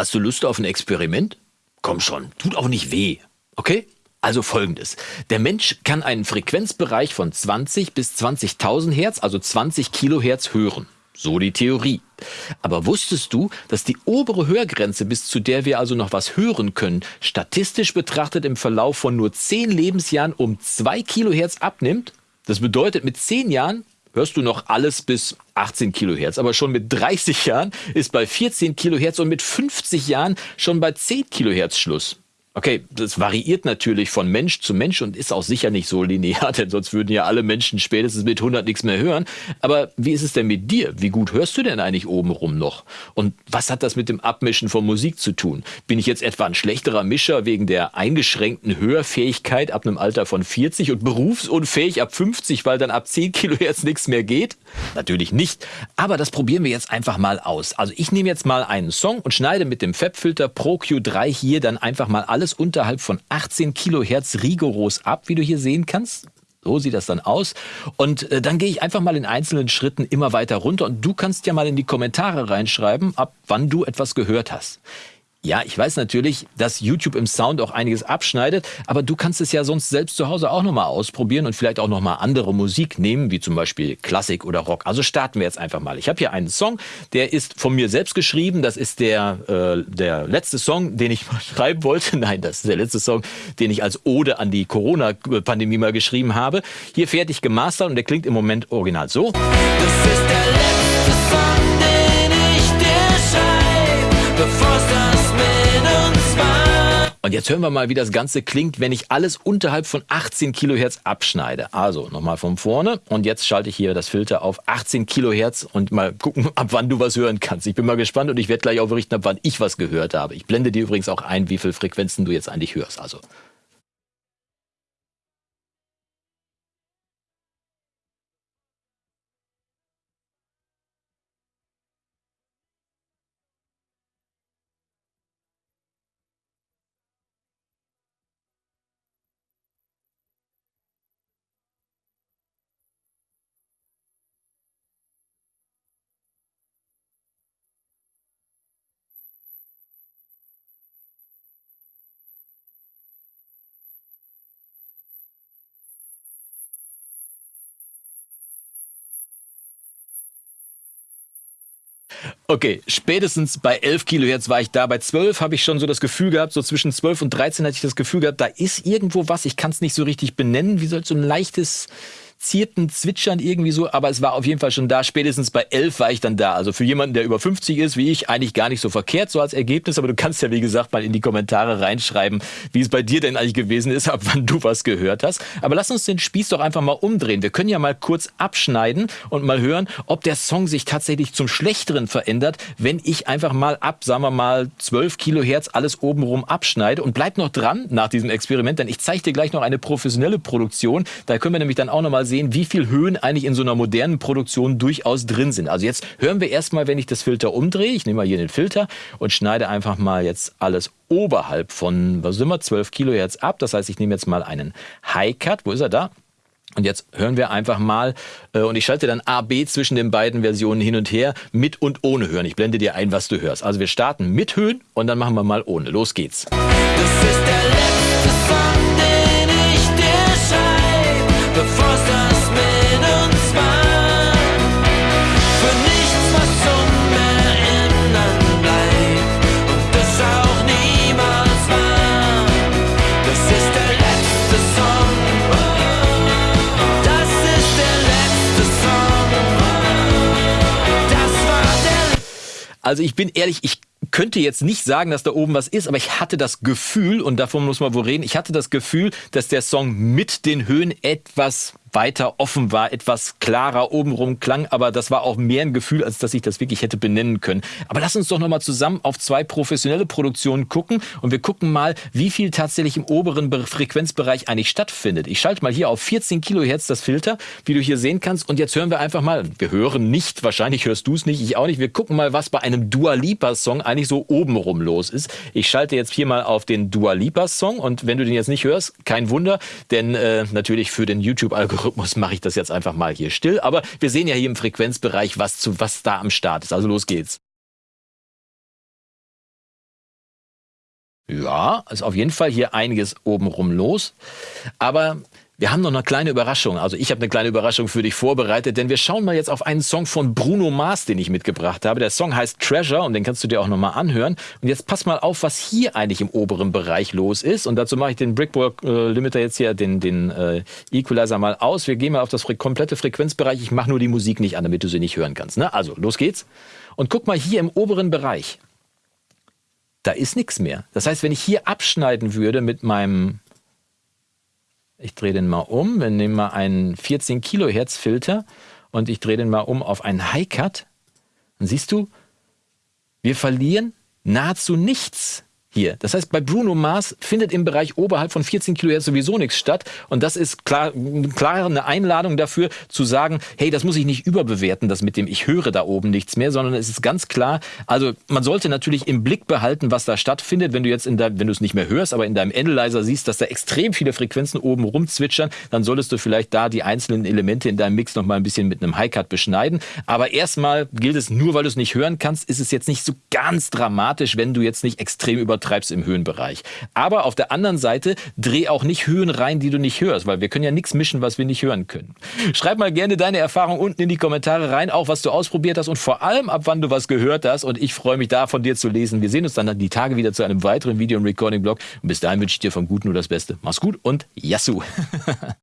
Hast du Lust auf ein Experiment? Komm schon, tut auch nicht weh. Okay? Also folgendes. Der Mensch kann einen Frequenzbereich von 20 bis 20.000 Hertz, also 20 Kilohertz hören. So die Theorie. Aber wusstest du, dass die obere Hörgrenze, bis zu der wir also noch was hören können, statistisch betrachtet im Verlauf von nur 10 Lebensjahren um 2 Kilohertz abnimmt? Das bedeutet, mit 10 Jahren hörst du noch alles bis 18 Kilohertz. Aber schon mit 30 Jahren ist bei 14 Kilohertz und mit 50 Jahren schon bei 10 Kilohertz Schluss. Okay, das variiert natürlich von Mensch zu Mensch und ist auch sicher nicht so linear, denn sonst würden ja alle Menschen spätestens mit 100 nichts mehr hören. Aber wie ist es denn mit dir? Wie gut hörst du denn eigentlich obenrum noch? Und was hat das mit dem Abmischen von Musik zu tun? Bin ich jetzt etwa ein schlechterer Mischer wegen der eingeschränkten Hörfähigkeit ab einem Alter von 40 und berufsunfähig ab 50, weil dann ab 10 Kilohertz nichts mehr geht? Natürlich nicht. Aber das probieren wir jetzt einfach mal aus. Also ich nehme jetzt mal einen Song und schneide mit dem Fabfilter Pro Q3 hier dann einfach mal alle alles unterhalb von 18 Kilohertz rigoros ab, wie du hier sehen kannst. So sieht das dann aus. Und äh, dann gehe ich einfach mal in einzelnen Schritten immer weiter runter und du kannst ja mal in die Kommentare reinschreiben, ab wann du etwas gehört hast. Ja, ich weiß natürlich, dass YouTube im Sound auch einiges abschneidet, aber du kannst es ja sonst selbst zu Hause auch nochmal ausprobieren und vielleicht auch nochmal andere Musik nehmen, wie zum Beispiel Klassik oder Rock. Also starten wir jetzt einfach mal. Ich habe hier einen Song, der ist von mir selbst geschrieben. Das ist der, äh, der letzte Song, den ich mal schreiben wollte. Nein, das ist der letzte Song, den ich als Ode an die Corona-Pandemie mal geschrieben habe. Hier fertig gemastert und der klingt im Moment original so. Das ist der letzte Song, den ich dir schreibe, und jetzt hören wir mal, wie das Ganze klingt, wenn ich alles unterhalb von 18 Kilohertz abschneide. Also nochmal von vorne und jetzt schalte ich hier das Filter auf 18 Kilohertz und mal gucken, ab wann du was hören kannst. Ich bin mal gespannt und ich werde gleich auch berichten, ab wann ich was gehört habe. Ich blende dir übrigens auch ein, wie viele Frequenzen du jetzt eigentlich hörst. Also Okay, spätestens bei 11 Kilohertz war ich da. Bei 12 habe ich schon so das Gefühl gehabt, so zwischen 12 und 13 hatte ich das Gefühl gehabt, da ist irgendwo was. Ich kann es nicht so richtig benennen. Wie soll so ein leichtes zierten Zwitschern irgendwie so, aber es war auf jeden Fall schon da. Spätestens bei 11 war ich dann da. Also für jemanden, der über 50 ist, wie ich, eigentlich gar nicht so verkehrt so als Ergebnis. Aber du kannst ja, wie gesagt, mal in die Kommentare reinschreiben, wie es bei dir denn eigentlich gewesen ist, ab wann du was gehört hast. Aber lass uns den Spieß doch einfach mal umdrehen. Wir können ja mal kurz abschneiden und mal hören, ob der Song sich tatsächlich zum Schlechteren verändert, wenn ich einfach mal ab, sagen wir mal, 12 Kilohertz alles obenrum abschneide. Und bleib noch dran nach diesem Experiment, denn ich zeige dir gleich noch eine professionelle Produktion. Da können wir nämlich dann auch noch mal sehen, wie viel Höhen eigentlich in so einer modernen Produktion durchaus drin sind. Also jetzt hören wir erstmal, wenn ich das Filter umdrehe. Ich nehme mal hier den Filter und schneide einfach mal jetzt alles oberhalb von, was sind wir, 12 Kilohertz ab. Das heißt, ich nehme jetzt mal einen High Cut. Wo ist er da? Und jetzt hören wir einfach mal, äh, und ich schalte dann A, B zwischen den beiden Versionen hin und her, mit und ohne Hören. Ich blende dir ein, was du hörst. Also wir starten mit Höhen und dann machen wir mal ohne. Los geht's. Das ist der Also ich bin ehrlich, ich könnte jetzt nicht sagen, dass da oben was ist, aber ich hatte das Gefühl, und davon muss man wohl reden, ich hatte das Gefühl, dass der Song mit den Höhen etwas weiter offen war, etwas klarer obenrum klang, aber das war auch mehr ein Gefühl, als dass ich das wirklich hätte benennen können. Aber lass uns doch nochmal zusammen auf zwei professionelle Produktionen gucken und wir gucken mal, wie viel tatsächlich im oberen Frequenzbereich eigentlich stattfindet. Ich schalte mal hier auf 14 Kilohertz das Filter, wie du hier sehen kannst und jetzt hören wir einfach mal, wir hören nicht, wahrscheinlich hörst du es nicht, ich auch nicht, wir gucken mal, was bei einem Dua Lipa Song eigentlich so obenrum los ist. Ich schalte jetzt hier mal auf den Dua Lipa Song und wenn du den jetzt nicht hörst, kein Wunder, denn äh, natürlich für den YouTube-Algorithmus mache ich das jetzt einfach mal hier still. Aber wir sehen ja hier im Frequenzbereich, was, zu, was da am Start ist. Also los geht's. Ja, ist auf jeden Fall hier einiges obenrum los. Aber wir haben noch eine kleine Überraschung. Also ich habe eine kleine Überraschung für dich vorbereitet, denn wir schauen mal jetzt auf einen Song von Bruno Mars, den ich mitgebracht habe. Der Song heißt Treasure und den kannst du dir auch nochmal anhören. Und jetzt pass mal auf, was hier eigentlich im oberen Bereich los ist. Und dazu mache ich den Brickball äh, Limiter jetzt hier, den, den äh, Equalizer mal aus. Wir gehen mal auf das fre komplette Frequenzbereich. Ich mache nur die Musik nicht an, damit du sie nicht hören kannst. Ne? Also, los geht's. Und guck mal hier im oberen Bereich. Da ist nichts mehr. Das heißt, wenn ich hier abschneiden würde mit meinem ich drehe den mal um. Wir nehmen mal einen 14 Kilohertz Filter und ich drehe den mal um auf einen High Cut. Dann siehst du, wir verlieren nahezu nichts hier. Das heißt, bei Bruno Mars findet im Bereich oberhalb von 14 Kilohertz sowieso nichts statt. Und das ist klar, klar eine Einladung dafür zu sagen, hey, das muss ich nicht überbewerten, das mit dem ich höre da oben nichts mehr, sondern es ist ganz klar, also man sollte natürlich im Blick behalten, was da stattfindet. Wenn du jetzt in deinem, wenn du es nicht mehr hörst, aber in deinem Analyzer siehst, dass da extrem viele Frequenzen oben rumzwitschern, dann solltest du vielleicht da die einzelnen Elemente in deinem Mix noch mal ein bisschen mit einem High-Cut beschneiden. Aber erstmal gilt es, nur weil du es nicht hören kannst, ist es jetzt nicht so ganz dramatisch, wenn du jetzt nicht extrem über übertreibst im Höhenbereich. Aber auf der anderen Seite dreh auch nicht Höhen rein, die du nicht hörst, weil wir können ja nichts mischen, was wir nicht hören können. Schreib mal gerne deine Erfahrung unten in die Kommentare rein, auch was du ausprobiert hast und vor allem ab wann du was gehört hast. Und ich freue mich da von dir zu lesen. Wir sehen uns dann die Tage wieder zu einem weiteren Video im Recording-Blog. Und bis dahin wünsche ich dir vom Guten nur das Beste. Mach's gut und Yassou!